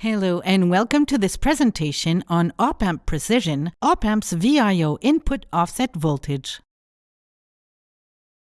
Hello and welcome to this presentation on op-amp precision, op-amp's VIO input offset voltage.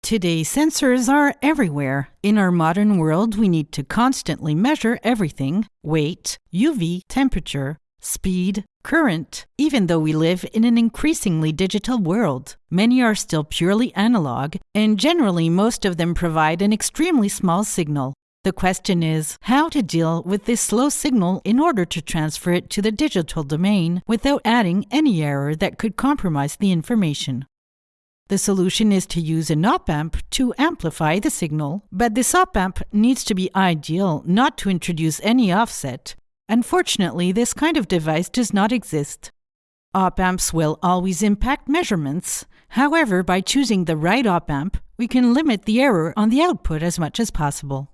Today, sensors are everywhere. In our modern world, we need to constantly measure everything weight, UV, temperature, speed, current. Even though we live in an increasingly digital world, many are still purely analog, and generally, most of them provide an extremely small signal. The question is how to deal with this slow signal in order to transfer it to the digital domain without adding any error that could compromise the information. The solution is to use an op-amp to amplify the signal, but this op-amp needs to be ideal not to introduce any offset. Unfortunately, this kind of device does not exist. Op-amps will always impact measurements. However, by choosing the right op-amp, we can limit the error on the output as much as possible.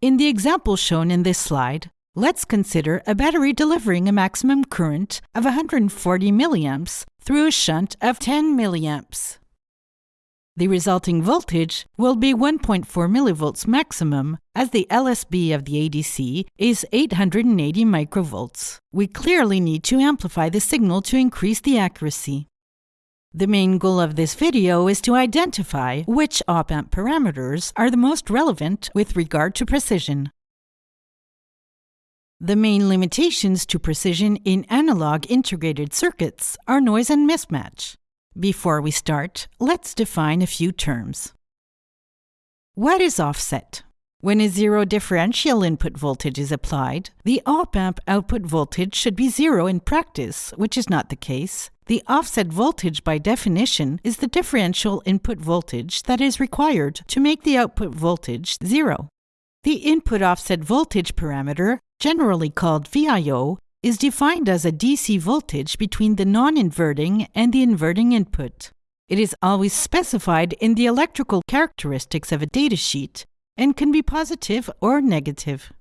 In the example shown in this slide, let's consider a battery delivering a maximum current of 140 milliamps through a shunt of 10 milliohms. The resulting voltage will be 1.4 millivolts maximum, as the LSB of the ADC is 880 microvolts. We clearly need to amplify the signal to increase the accuracy. The main goal of this video is to identify which op-amp parameters are the most relevant with regard to precision. The main limitations to precision in analog integrated circuits are noise and mismatch. Before we start, let's define a few terms. What is offset? When a zero differential input voltage is applied, the op-amp output voltage should be zero in practice, which is not the case, the offset voltage, by definition, is the differential input voltage that is required to make the output voltage zero. The input offset voltage parameter, generally called VIO, is defined as a DC voltage between the non-inverting and the inverting input. It is always specified in the electrical characteristics of a datasheet and can be positive or negative.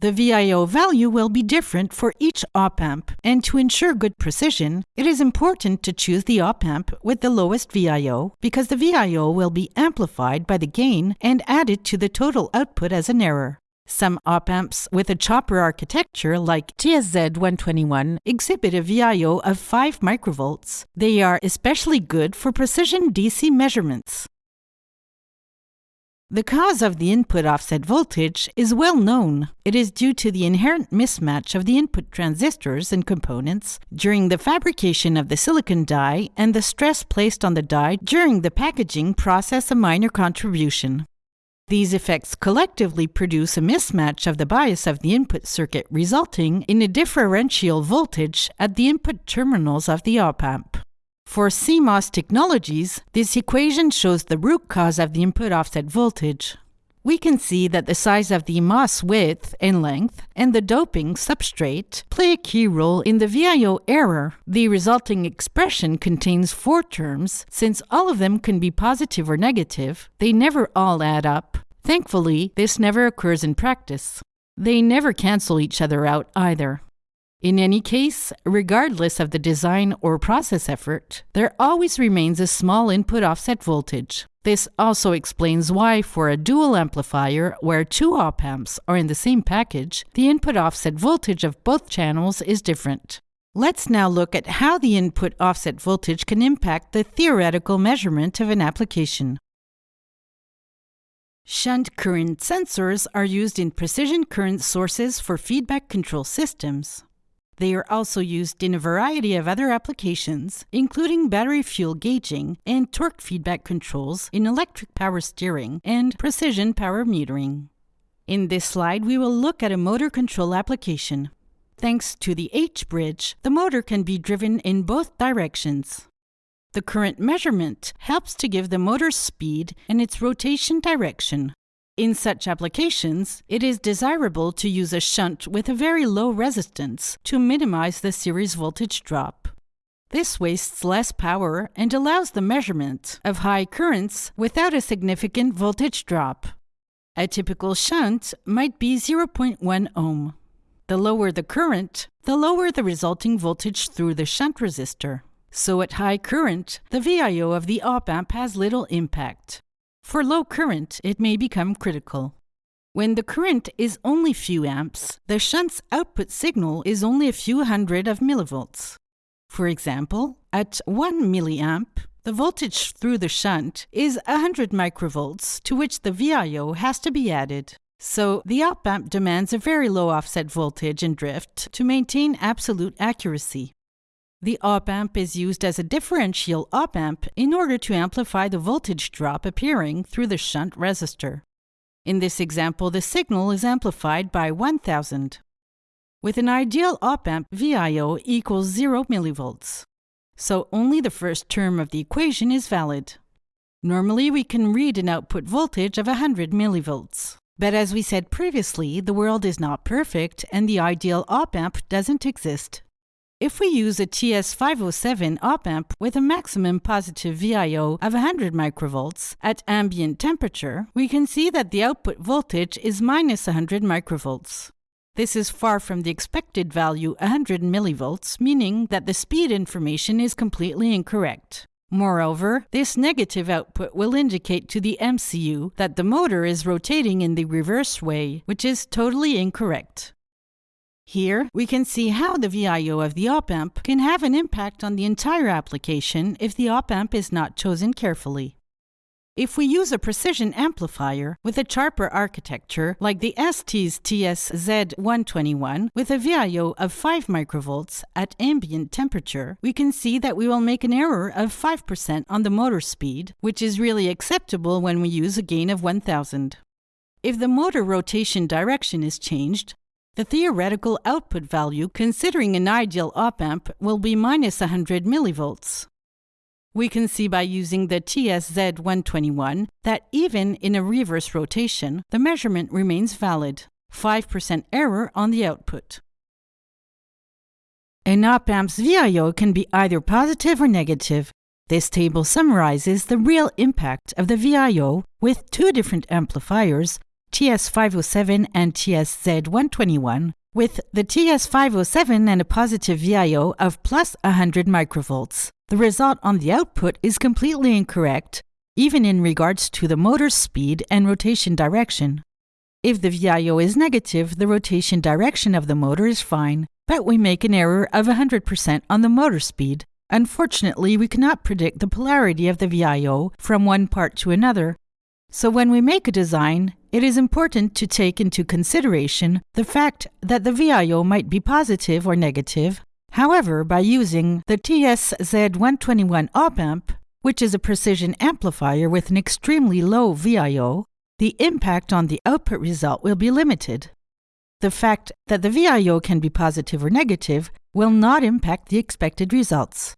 The VIO value will be different for each op-amp, and to ensure good precision, it is important to choose the op-amp with the lowest VIO because the VIO will be amplified by the gain and added to the total output as an error. Some op-amps with a chopper architecture like TSZ121 exhibit a VIO of 5 microvolts. They are especially good for precision DC measurements. The cause of the input offset voltage is well known. It is due to the inherent mismatch of the input transistors and components during the fabrication of the silicon die and the stress placed on the die during the packaging process a minor contribution. These effects collectively produce a mismatch of the bias of the input circuit resulting in a differential voltage at the input terminals of the op-amp. For CMOS technologies, this equation shows the root cause of the input offset voltage. We can see that the size of the MOS width and length and the doping substrate play a key role in the VIO error. The resulting expression contains four terms. Since all of them can be positive or negative, they never all add up. Thankfully, this never occurs in practice. They never cancel each other out either. In any case, regardless of the design or process effort, there always remains a small input offset voltage. This also explains why, for a dual amplifier where two op amps are in the same package, the input offset voltage of both channels is different. Let's now look at how the input offset voltage can impact the theoretical measurement of an application. Shunt current sensors are used in precision current sources for feedback control systems. They are also used in a variety of other applications, including battery fuel gauging and torque feedback controls in electric power steering and precision power metering. In this slide, we will look at a motor control application. Thanks to the H-bridge, the motor can be driven in both directions. The current measurement helps to give the motor's speed and its rotation direction. In such applications, it is desirable to use a shunt with a very low resistance to minimize the series voltage drop. This wastes less power and allows the measurement of high currents without a significant voltage drop. A typical shunt might be 0.1 ohm. The lower the current, the lower the resulting voltage through the shunt resistor. So at high current, the VIO of the op-amp has little impact. For low current, it may become critical. When the current is only few amps, the shunt's output signal is only a few hundred of millivolts. For example, at 1 milliamp, the voltage through the shunt is 100 microvolts to which the VIO has to be added. So the op amp demands a very low offset voltage and drift to maintain absolute accuracy. The op amp is used as a differential op amp in order to amplify the voltage drop appearing through the shunt resistor. In this example, the signal is amplified by 1000. With an ideal op amp, VIO equals 0 millivolts. So only the first term of the equation is valid. Normally, we can read an output voltage of 100 millivolts. But as we said previously, the world is not perfect and the ideal op amp doesn't exist. If we use a TS507 op-amp with a maximum positive VIO of 100 microvolts at ambient temperature, we can see that the output voltage is minus 100 microvolts. This is far from the expected value 100 millivolts, meaning that the speed information is completely incorrect. Moreover, this negative output will indicate to the MCU that the motor is rotating in the reverse way, which is totally incorrect. Here, we can see how the VIO of the op-amp can have an impact on the entire application if the op-amp is not chosen carefully. If we use a precision amplifier with a chopper architecture like the ST's TS-Z121 with a VIO of 5 microvolts at ambient temperature, we can see that we will make an error of 5% on the motor speed, which is really acceptable when we use a gain of 1000. If the motor rotation direction is changed, the theoretical output value considering an ideal op-amp will be minus 100 millivolts. We can see by using the TS-Z121 that even in a reverse rotation, the measurement remains valid, 5% error on the output. An op-amp's VIO can be either positive or negative. This table summarizes the real impact of the VIO with two different amplifiers TS507 and TSZ121, with the TS507 and a positive VIO of plus 100 microvolts. The result on the output is completely incorrect, even in regards to the motor's speed and rotation direction. If the VIO is negative, the rotation direction of the motor is fine, but we make an error of 100% on the motor speed. Unfortunately, we cannot predict the polarity of the VIO from one part to another, so when we make a design, it is important to take into consideration the fact that the VIO might be positive or negative. However, by using the TS-Z121 op-amp, which is a precision amplifier with an extremely low VIO, the impact on the output result will be limited. The fact that the VIO can be positive or negative will not impact the expected results.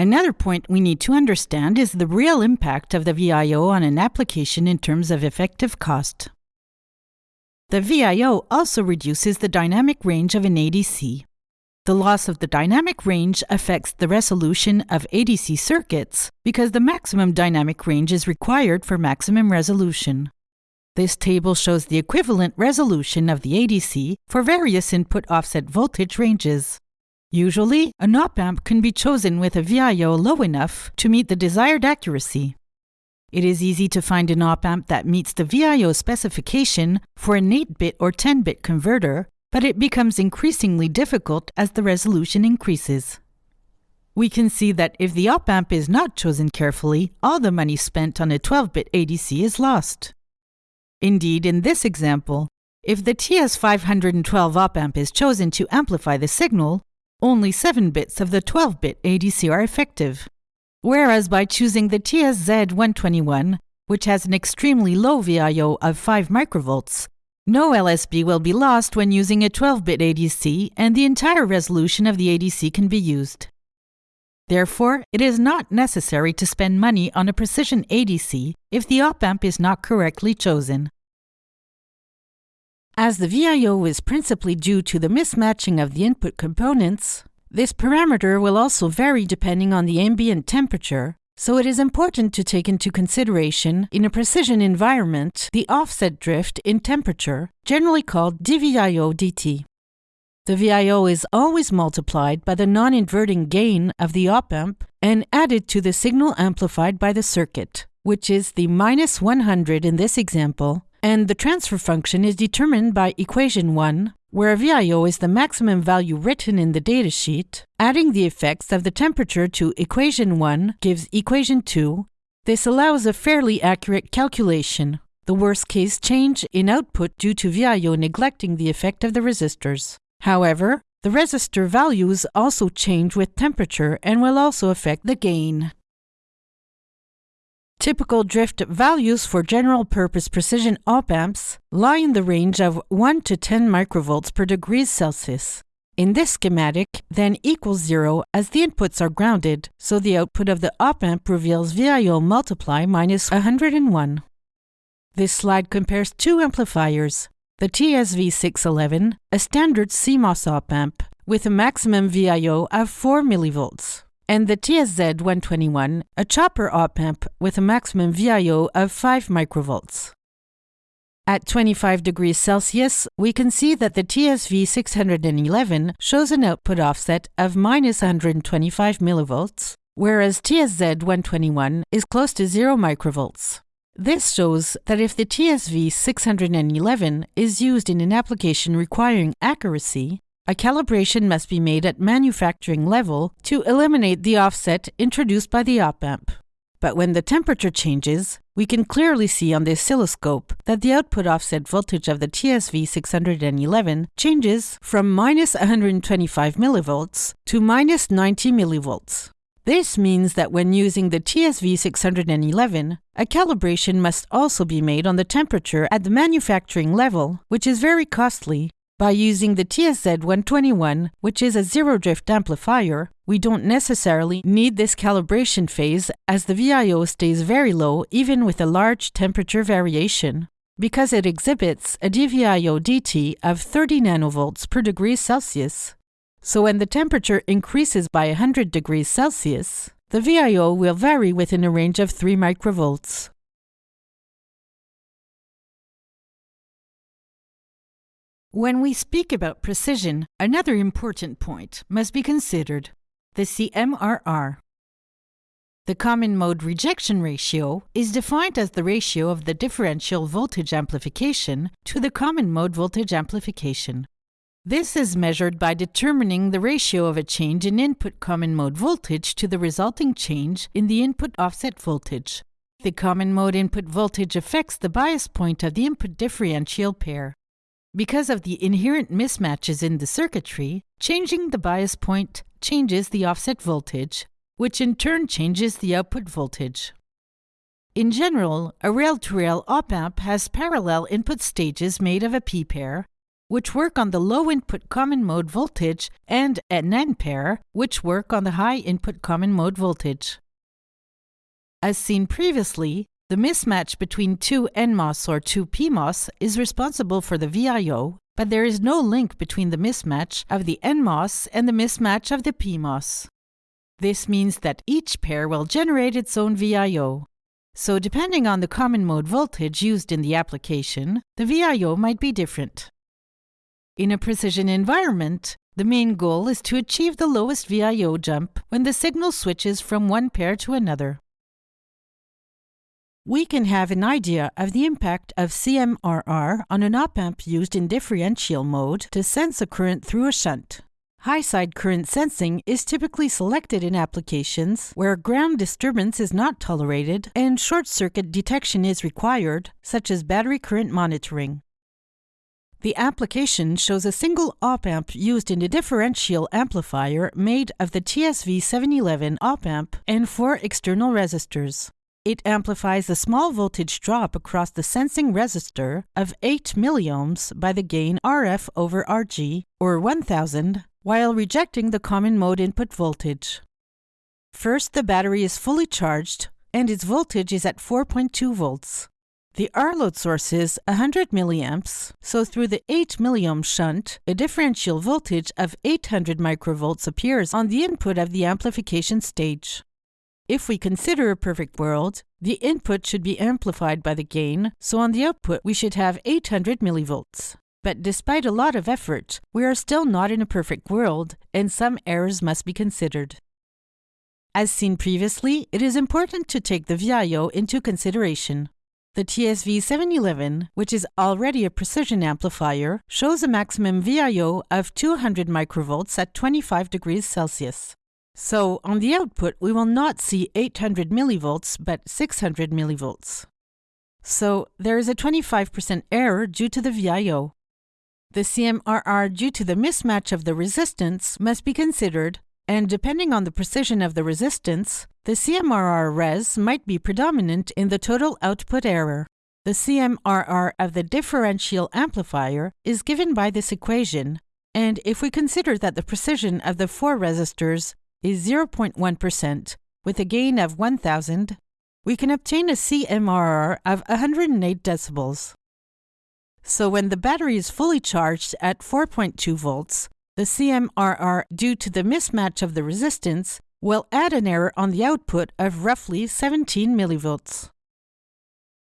Another point we need to understand is the real impact of the VIO on an application in terms of effective cost. The VIO also reduces the dynamic range of an ADC. The loss of the dynamic range affects the resolution of ADC circuits because the maximum dynamic range is required for maximum resolution. This table shows the equivalent resolution of the ADC for various input offset voltage ranges. Usually, an op-amp can be chosen with a VIO low enough to meet the desired accuracy. It is easy to find an op-amp that meets the VIO specification for an 8-bit or 10-bit converter, but it becomes increasingly difficult as the resolution increases. We can see that if the op-amp is not chosen carefully, all the money spent on a 12-bit ADC is lost. Indeed, in this example, if the TS512 op-amp is chosen to amplify the signal, only 7 bits of the 12 bit ADC are effective. Whereas by choosing the TSZ121, which has an extremely low VIO of 5 microvolts, no LSB will be lost when using a 12 bit ADC, and the entire resolution of the ADC can be used. Therefore, it is not necessary to spend money on a precision ADC if the op amp is not correctly chosen. As the VIO is principally due to the mismatching of the input components, this parameter will also vary depending on the ambient temperature, so it is important to take into consideration, in a precision environment, the offset drift in temperature, generally called dVIO dt. The VIO is always multiplied by the non-inverting gain of the op-amp and added to the signal amplified by the circuit, which is the minus 100 in this example, and the transfer function is determined by equation 1, where VIO is the maximum value written in the datasheet. Adding the effects of the temperature to equation 1 gives equation 2. This allows a fairly accurate calculation. The worst case change in output due to VIO neglecting the effect of the resistors. However, the resistor values also change with temperature and will also affect the gain. Typical drift values for general purpose precision op amps lie in the range of 1 to 10 microvolts per degrees Celsius. In this schematic, then equals zero as the inputs are grounded, so the output of the op amp reveals VIO multiply minus 101. This slide compares two amplifiers, the TSV611, a standard CMOS op amp with a maximum VIO of 4 millivolts, and the TSZ121, a chopper op amp with a maximum VIO of 5 microvolts. At 25 degrees Celsius, we can see that the TSV611 shows an output offset of minus 125 millivolts, whereas TSZ121 is close to 0 microvolts. This shows that if the TSV611 is used in an application requiring accuracy, a calibration must be made at manufacturing level to eliminate the offset introduced by the op amp. But when the temperature changes, we can clearly see on the oscilloscope that the output offset voltage of the TSV611 changes from minus 125 millivolts to minus 90 millivolts. This means that when using the TSV611, a calibration must also be made on the temperature at the manufacturing level, which is very costly by using the TSZ121, which is a zero drift amplifier, we don't necessarily need this calibration phase as the VIO stays very low even with a large temperature variation, because it exhibits a DVIO dt of 30 nanovolts per degree Celsius. So when the temperature increases by 100 degrees Celsius, the VIO will vary within a range of 3 microvolts. When we speak about precision, another important point must be considered the CMRR. The common mode rejection ratio is defined as the ratio of the differential voltage amplification to the common mode voltage amplification. This is measured by determining the ratio of a change in input common mode voltage to the resulting change in the input offset voltage. The common mode input voltage affects the bias point of the input differential pair. Because of the inherent mismatches in the circuitry, changing the bias point changes the offset voltage, which in turn changes the output voltage. In general, a rail-to-rail op-amp has parallel input stages made of a p-pair, which work on the low input common mode voltage, and an n-pair, which work on the high input common mode voltage. As seen previously, the mismatch between two NMOS or two PMOS is responsible for the VIO, but there is no link between the mismatch of the NMOS and the mismatch of the PMOS. This means that each pair will generate its own VIO. So depending on the common mode voltage used in the application, the VIO might be different. In a precision environment, the main goal is to achieve the lowest VIO jump when the signal switches from one pair to another we can have an idea of the impact of CMRR on an op-amp used in differential mode to sense a current through a shunt. High-side current sensing is typically selected in applications where ground disturbance is not tolerated and short-circuit detection is required, such as battery current monitoring. The application shows a single op-amp used in a differential amplifier made of the TSV711 op-amp and four external resistors. It amplifies a small voltage drop across the sensing resistor of 8 milliohms by the gain RF over RG, or 1000, while rejecting the common mode input voltage. First, the battery is fully charged and its voltage is at 4.2 volts. The R load source is 100 milliamps, so through the 8 milliohm shunt, a differential voltage of 800 microvolts appears on the input of the amplification stage. If we consider a perfect world, the input should be amplified by the gain, so on the output we should have 800 millivolts. But despite a lot of effort, we are still not in a perfect world, and some errors must be considered. As seen previously, it is important to take the VIO into consideration. The TSV711, which is already a precision amplifier, shows a maximum VIO of 200 microvolts at 25 degrees Celsius. So, on the output, we will not see 800 millivolts, but 600 millivolts. So, there is a 25% error due to the VIO. The CMRR due to the mismatch of the resistance must be considered, and depending on the precision of the resistance, the CMRR res might be predominant in the total output error. The CMRR of the differential amplifier is given by this equation, and if we consider that the precision of the four resistors is 0.1% with a gain of 1000, we can obtain a CMRR of 108 decibels. So when the battery is fully charged at 4.2 volts, the CMRR due to the mismatch of the resistance will add an error on the output of roughly 17 millivolts.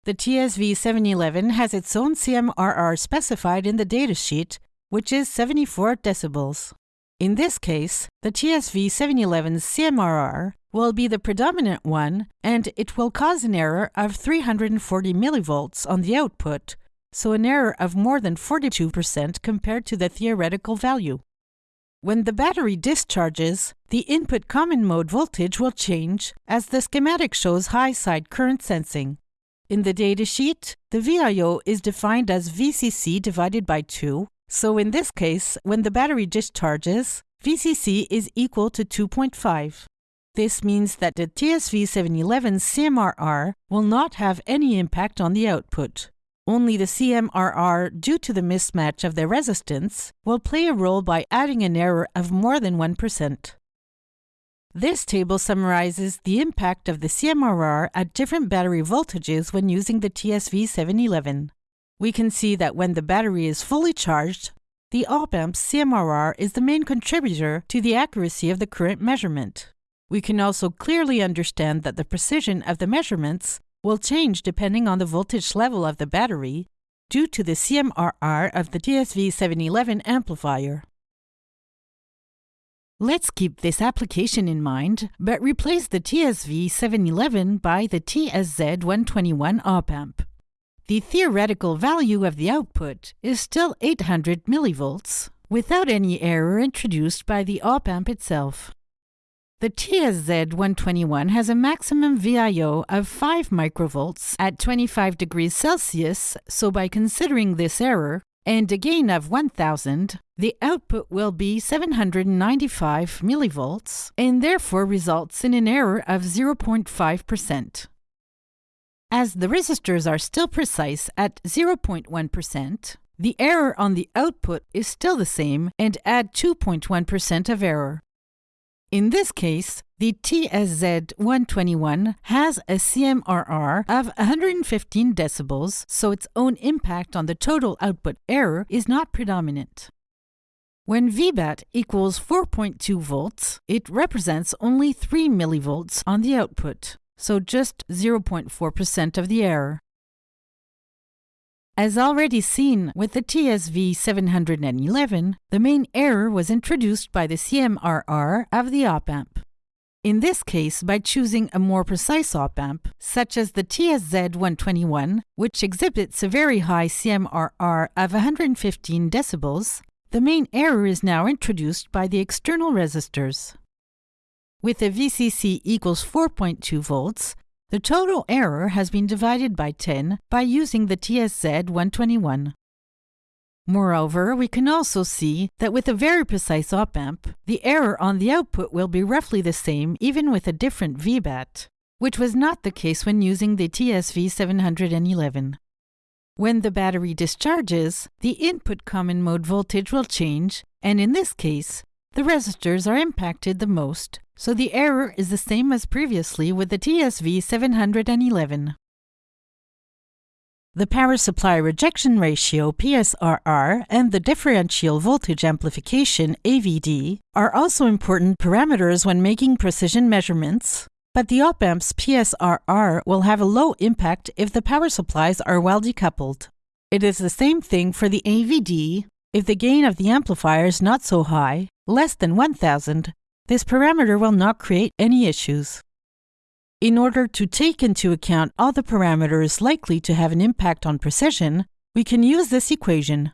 The TSV711 has its own CMRR specified in the datasheet, which is 74 decibels. In this case, the TSV711's CMRR will be the predominant one and it will cause an error of 340 millivolts on the output, so an error of more than 42% compared to the theoretical value. When the battery discharges, the input common mode voltage will change as the schematic shows high side current sensing. In the datasheet, the VIO is defined as VCC divided by 2, so in this case, when the battery discharges, VCC is equal to 2.5. This means that the TSV711 CMRR will not have any impact on the output. Only the CMRR, due to the mismatch of the resistance, will play a role by adding an error of more than 1%. This table summarizes the impact of the CMRR at different battery voltages when using the TSV711. We can see that when the battery is fully charged, the op-amp's CMRR is the main contributor to the accuracy of the current measurement. We can also clearly understand that the precision of the measurements will change depending on the voltage level of the battery due to the CMRR of the TSV711 amplifier. Let's keep this application in mind, but replace the TSV711 by the TSZ121 op-amp. The theoretical value of the output is still 800 millivolts, without any error introduced by the op-amp itself. The TSZ121 has a maximum VIO of 5 microvolts at 25 degrees Celsius, so by considering this error, and a gain of 1000, the output will be 795 millivolts and therefore results in an error of 0.5%. As the resistors are still precise at 0.1%, the error on the output is still the same and add 2.1% of error. In this case, the TSZ121 has a CMRR of 115 decibels, so its own impact on the total output error is not predominant. When VBAT equals 4.2 volts, it represents only 3 millivolts on the output, so just 0.4% of the error. As already seen with the TSV 711, the main error was introduced by the CMRR of the op-amp. In this case, by choosing a more precise op-amp, such as the TSZ121, which exhibits a very high CMRR of 115 decibels, the main error is now introduced by the external resistors. With a VCC equals 4.2 volts, the total error has been divided by 10 by using the TSZ 121. Moreover, we can also see that with a very precise op-amp, the error on the output will be roughly the same even with a different VBAT, which was not the case when using the TSV 711. When the battery discharges, the input common mode voltage will change, and in this case, the resistors are impacted the most, so the error is the same as previously with the TSV 711. The power supply rejection ratio PSRR and the differential voltage amplification AVD are also important parameters when making precision measurements, but the op-amp's PSRR will have a low impact if the power supplies are well decoupled. It is the same thing for the AVD if the gain of the amplifier is not so high, less than 1000, this parameter will not create any issues. In order to take into account all the parameters likely to have an impact on precision, we can use this equation,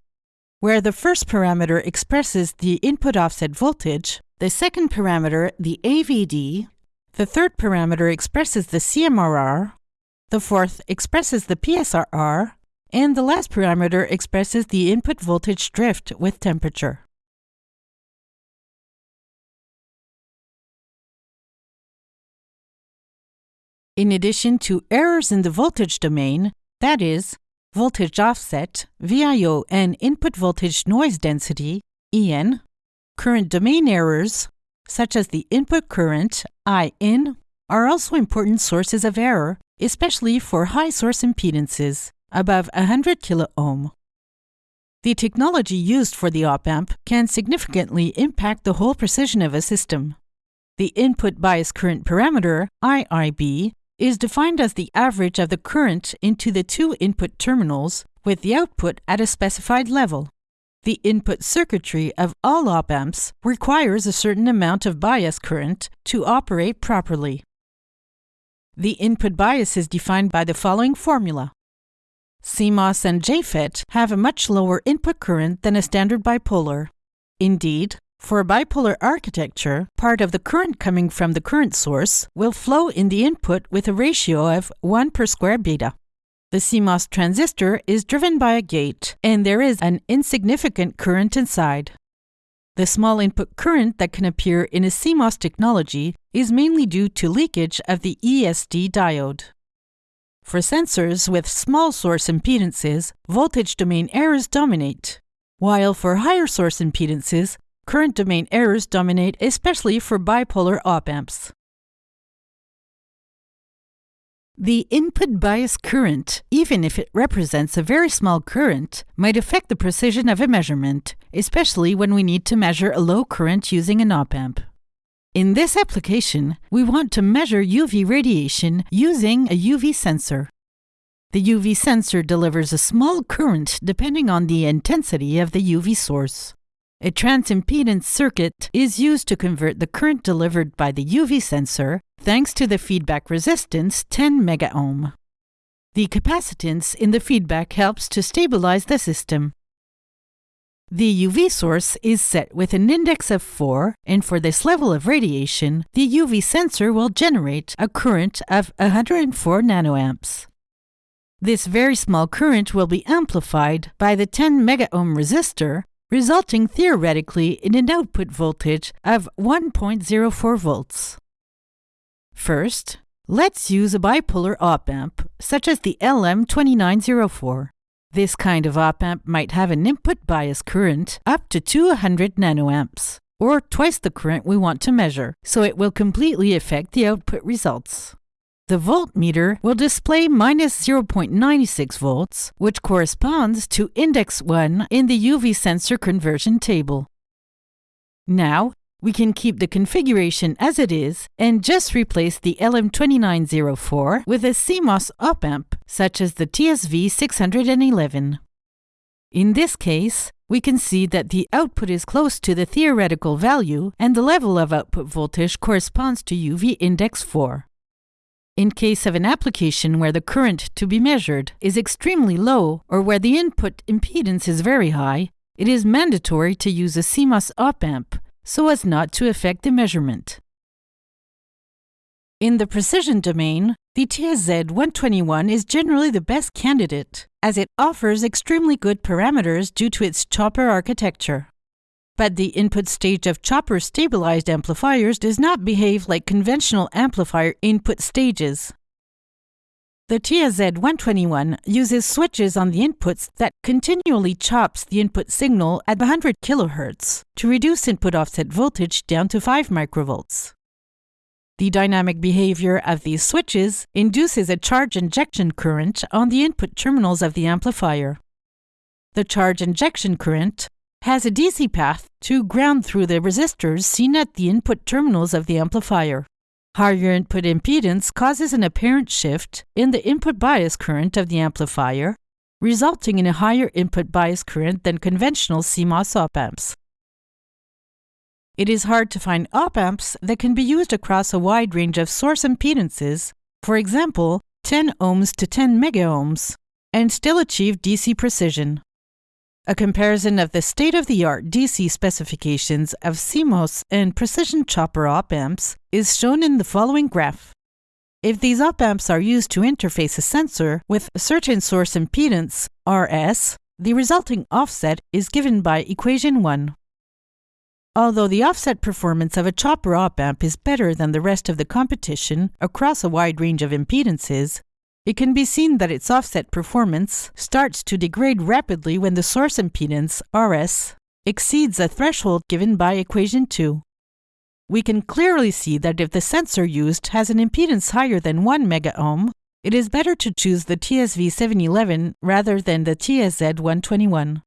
where the first parameter expresses the input offset voltage, the second parameter the AVD, the third parameter expresses the CMRR, the fourth expresses the PSRR, and the last parameter expresses the input voltage drift with temperature. In addition to errors in the voltage domain, that is, voltage offset, VIO, and input voltage noise density, EN, current domain errors, such as the input current, IN, are also important sources of error, especially for high source impedances, above 100 kiloohm. The technology used for the op-amp can significantly impact the whole precision of a system. The input bias current parameter, IIB, is defined as the average of the current into the two input terminals with the output at a specified level. The input circuitry of all op amps requires a certain amount of bias current to operate properly. The input bias is defined by the following formula. CMOS and JFET have a much lower input current than a standard bipolar. Indeed, for bipolar architecture, part of the current coming from the current source will flow in the input with a ratio of 1 per square beta. The CMOS transistor is driven by a gate, and there is an insignificant current inside. The small input current that can appear in a CMOS technology is mainly due to leakage of the ESD diode. For sensors with small source impedances, voltage domain errors dominate, while for higher source impedances, current domain errors dominate especially for bipolar op-amps. The input bias current, even if it represents a very small current, might affect the precision of a measurement, especially when we need to measure a low current using an op-amp. In this application, we want to measure UV radiation using a UV sensor. The UV sensor delivers a small current depending on the intensity of the UV source. A transimpedance circuit is used to convert the current delivered by the UV sensor thanks to the feedback resistance 10 megaohm. The capacitance in the feedback helps to stabilize the system. The UV source is set with an index of 4, and for this level of radiation, the UV sensor will generate a current of 104 nanoamps. This very small current will be amplified by the 10 megaohm resistor resulting theoretically in an output voltage of 1.04 volts. First, let's use a bipolar op-amp, such as the LM2904. This kind of op-amp might have an input bias current up to 200 nanoamps, or twice the current we want to measure, so it will completely affect the output results. The voltmeter will display minus 0.96 volts, which corresponds to index 1 in the UV sensor conversion table. Now, we can keep the configuration as it is and just replace the LM2904 with a CMOS op-amp, such as the TSV611. In this case, we can see that the output is close to the theoretical value and the level of output voltage corresponds to UV index 4. In case of an application where the current to be measured is extremely low or where the input impedance is very high, it is mandatory to use a CMOS op-amp so as not to affect the measurement. In the precision domain, the TSZ121 is generally the best candidate, as it offers extremely good parameters due to its chopper architecture but the input stage of chopper stabilized amplifiers does not behave like conventional amplifier input stages. The TSZ121 uses switches on the inputs that continually chops the input signal at 100 kHz to reduce input offset voltage down to 5 microvolts. The dynamic behavior of these switches induces a charge injection current on the input terminals of the amplifier. The charge injection current has a DC path to ground through the resistors seen at the input terminals of the amplifier. Higher input impedance causes an apparent shift in the input bias current of the amplifier, resulting in a higher input bias current than conventional CMOS op amps. it is hard to find op amps that can be used across a wide range of source impedances, for example, 10 ohms to 10 megaohms, and still achieve DC precision. A comparison of the state-of-the-art DC specifications of CMOS and precision chopper op amps is shown in the following graph. If these op amps are used to interface a sensor with a certain source impedance, RS, the resulting offset is given by equation 1. Although the offset performance of a chopper op amp is better than the rest of the competition across a wide range of impedances, it can be seen that its offset performance starts to degrade rapidly when the source impedance, RS, exceeds a threshold given by equation 2. We can clearly see that if the sensor used has an impedance higher than 1 megaohm, it is better to choose the TSV711 rather than the TSZ121.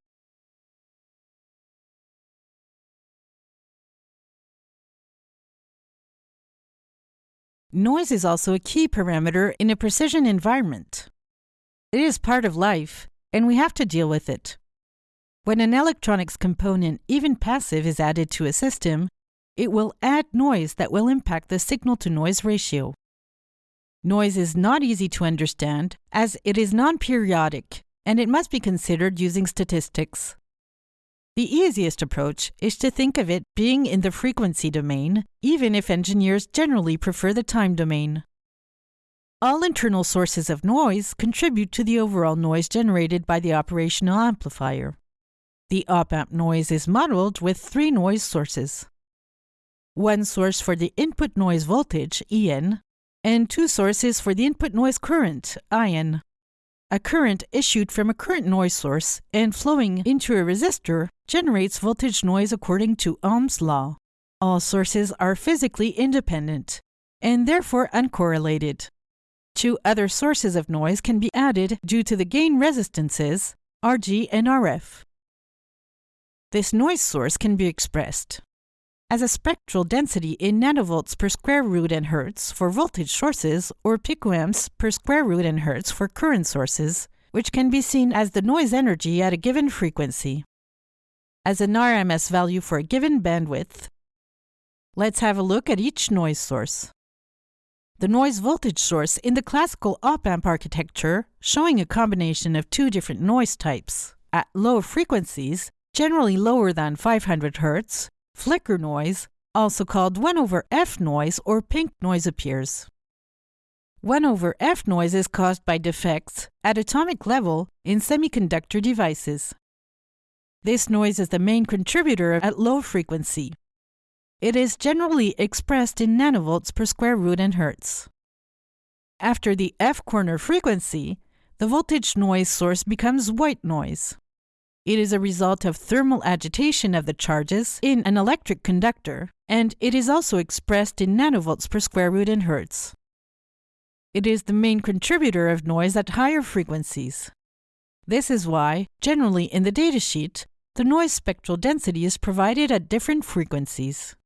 Noise is also a key parameter in a precision environment. It is part of life, and we have to deal with it. When an electronics component, even passive, is added to a system, it will add noise that will impact the signal-to-noise ratio. Noise is not easy to understand as it is non-periodic, and it must be considered using statistics. The easiest approach is to think of it being in the frequency domain, even if engineers generally prefer the time domain. All internal sources of noise contribute to the overall noise generated by the operational amplifier. The op-amp noise is modeled with three noise sources. One source for the input noise voltage, En, and two sources for the input noise current, In. A current issued from a current noise source and flowing into a resistor generates voltage noise according to Ohm's law. All sources are physically independent and therefore uncorrelated. Two other sources of noise can be added due to the gain resistances, Rg and Rf. This noise source can be expressed as a spectral density in nanovolts per square root and hertz for voltage sources or picoamps per square root and hertz for current sources, which can be seen as the noise energy at a given frequency. As an RMS value for a given bandwidth, let's have a look at each noise source. The noise voltage source in the classical op-amp architecture, showing a combination of two different noise types, at low frequencies, generally lower than 500 Hz, Flicker noise, also called 1 over F noise or pink noise appears. 1 over F noise is caused by defects at atomic level in semiconductor devices. This noise is the main contributor at low frequency. It is generally expressed in nanovolts per square root and hertz. After the F corner frequency, the voltage noise source becomes white noise. It is a result of thermal agitation of the charges in an electric conductor, and it is also expressed in nanovolts per square root in hertz. It is the main contributor of noise at higher frequencies. This is why, generally in the datasheet, the noise spectral density is provided at different frequencies.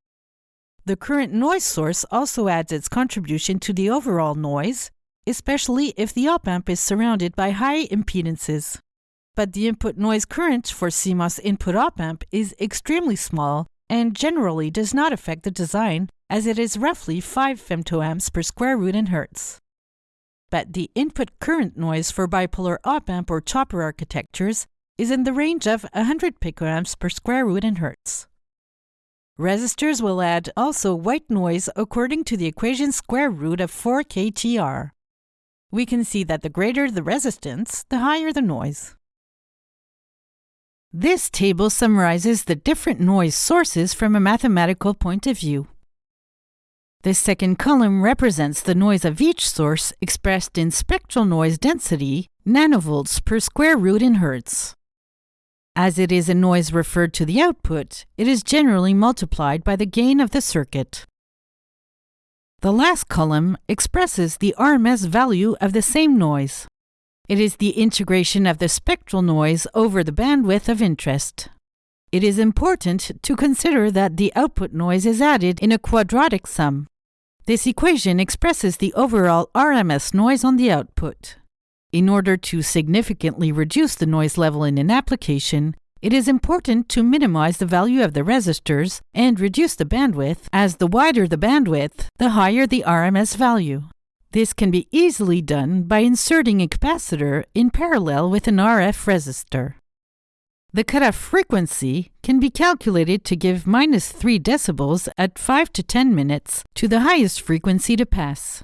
The current noise source also adds its contribution to the overall noise, especially if the op-amp is surrounded by high impedances but the input noise current for CMOS input op-amp is extremely small and generally does not affect the design as it is roughly 5 femtoamps per square root in hertz. But the input current noise for bipolar op-amp or chopper architectures is in the range of 100 picoamps per square root in hertz. Resistors will add also white noise according to the equation square root of 4 kTr. We can see that the greater the resistance, the higher the noise. This table summarizes the different noise sources from a mathematical point of view. The second column represents the noise of each source expressed in spectral noise density, nanovolts per square root in hertz. As it is a noise referred to the output, it is generally multiplied by the gain of the circuit. The last column expresses the RMS value of the same noise. It is the integration of the spectral noise over the bandwidth of interest. It is important to consider that the output noise is added in a quadratic sum. This equation expresses the overall RMS noise on the output. In order to significantly reduce the noise level in an application, it is important to minimize the value of the resistors and reduce the bandwidth, as the wider the bandwidth, the higher the RMS value. This can be easily done by inserting a capacitor in parallel with an RF resistor. The cutoff frequency can be calculated to give minus 3 decibels at 5 to 10 minutes to the highest frequency to pass.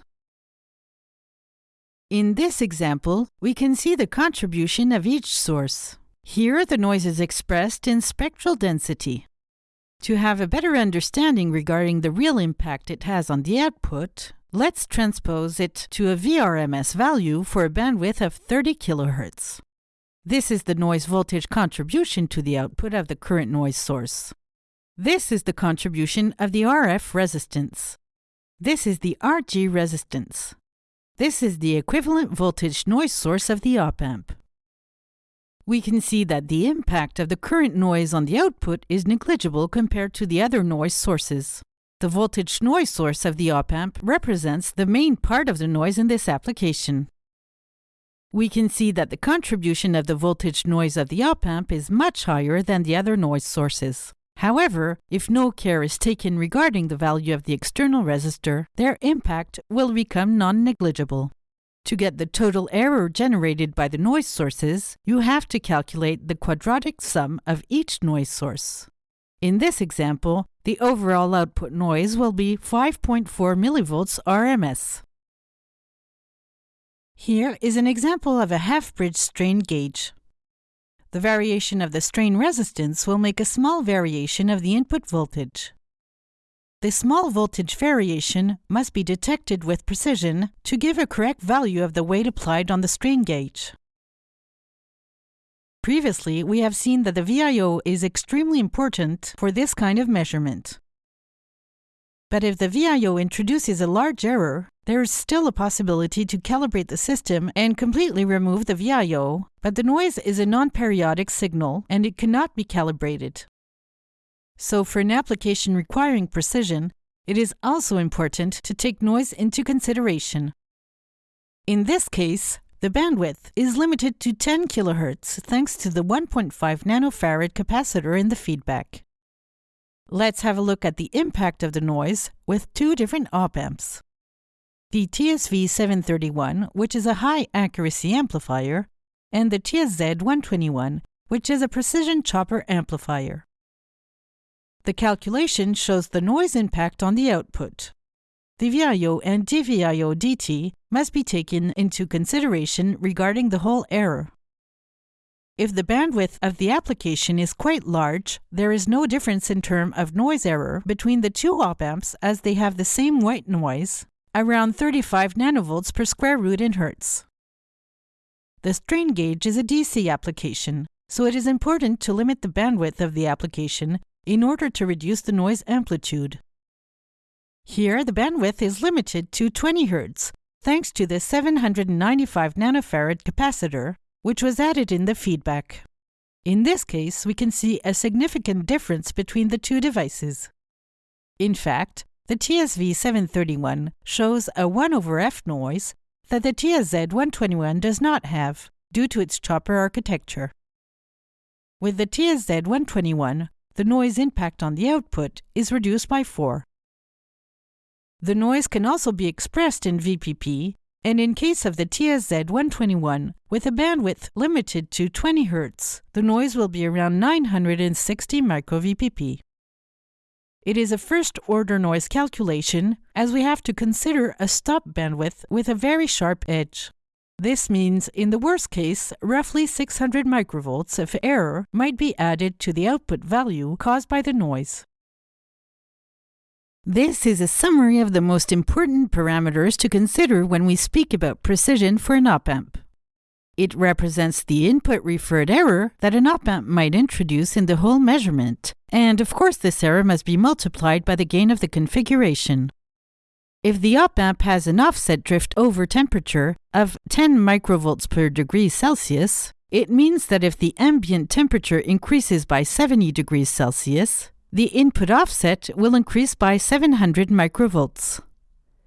In this example, we can see the contribution of each source. Here, the noise is expressed in spectral density. To have a better understanding regarding the real impact it has on the output, let's transpose it to a VRMS value for a bandwidth of 30 kHz. This is the noise voltage contribution to the output of the current noise source. This is the contribution of the RF resistance. This is the RG resistance. This is the equivalent voltage noise source of the op-amp. We can see that the impact of the current noise on the output is negligible compared to the other noise sources. The voltage noise source of the op-amp represents the main part of the noise in this application we can see that the contribution of the voltage noise of the op-amp is much higher than the other noise sources. However, if no care is taken regarding the value of the external resistor, their impact will become non-negligible. To get the total error generated by the noise sources, you have to calculate the quadratic sum of each noise source. In this example, the overall output noise will be 5.4 mV RMS. Here is an example of a half-bridge strain gauge. The variation of the strain resistance will make a small variation of the input voltage. The small voltage variation must be detected with precision to give a correct value of the weight applied on the strain gauge. Previously, we have seen that the VIO is extremely important for this kind of measurement. But if the VIO introduces a large error, there is still a possibility to calibrate the system and completely remove the VIO, but the noise is a non-periodic signal and it cannot be calibrated. So for an application requiring precision, it is also important to take noise into consideration. In this case, the bandwidth is limited to 10 kHz thanks to the 1.5 nanofarad capacitor in the feedback. Let's have a look at the impact of the noise with two different op-amps the TSV731, which is a high accuracy amplifier, and the TSZ121, which is a precision chopper amplifier. The calculation shows the noise impact on the output. The VIO and DVIO DT must be taken into consideration regarding the whole error. If the bandwidth of the application is quite large, there is no difference in term of noise error between the two op-amps as they have the same white noise around 35 nanovolts per square root in Hertz. The strain gauge is a DC application, so it is important to limit the bandwidth of the application in order to reduce the noise amplitude. Here, the bandwidth is limited to 20 Hz, thanks to the 795 nanofarad capacitor, which was added in the feedback. In this case, we can see a significant difference between the two devices. In fact, the TSV731 shows a 1 over F noise that the TSZ121 does not have due to its chopper architecture. With the TSZ121, the noise impact on the output is reduced by 4. The noise can also be expressed in VPP, and in case of the TSZ121, with a bandwidth limited to 20 Hz, the noise will be around 960 microVPP. It is a first-order noise calculation, as we have to consider a stop bandwidth with a very sharp edge. This means, in the worst case, roughly 600 microvolts of error might be added to the output value caused by the noise. This is a summary of the most important parameters to consider when we speak about precision for an op-amp. It represents the input referred error that an op-amp might introduce in the whole measurement, and of course this error must be multiplied by the gain of the configuration. If the op-amp has an offset drift over temperature of 10 microvolts per degree Celsius, it means that if the ambient temperature increases by 70 degrees Celsius, the input offset will increase by 700 microvolts.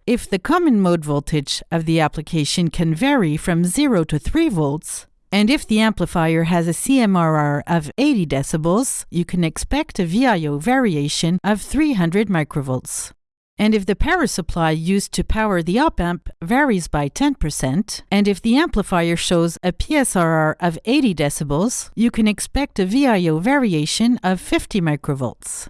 If the common mode voltage of the application can vary from 0 to 3 volts, And if the amplifier has a CMRR of 80 decibels, you can expect a VIO variation of 300 microvolts. And if the power supply used to power the op amp varies by 10%, and if the amplifier shows a PSRR of 80 decibels, you can expect a VIO variation of 50 microvolts.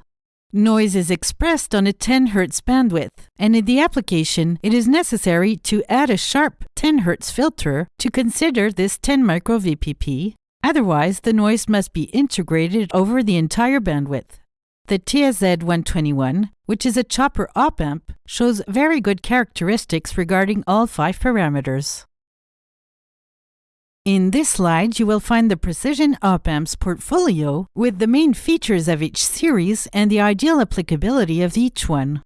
Noise is expressed on a 10 Hz bandwidth, and in the application, it is necessary to add a sharp 10 Hz filter to consider this 10 micro VPP. Otherwise, the noise must be integrated over the entire bandwidth. The TSZ121, which is a chopper op amp, shows very good characteristics regarding all five parameters. In this slide, you will find the Precision Op Amps portfolio with the main features of each series and the ideal applicability of each one.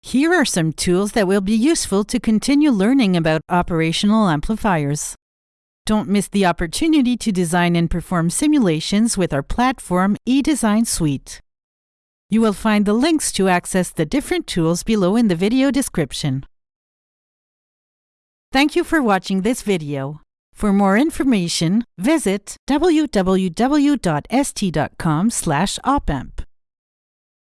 Here are some tools that will be useful to continue learning about operational amplifiers. Don't miss the opportunity to design and perform simulations with our platform eDesign Suite. You will find the links to access the different tools below in the video description. Thank you for watching this video. For more information, visit www.st.com opamp.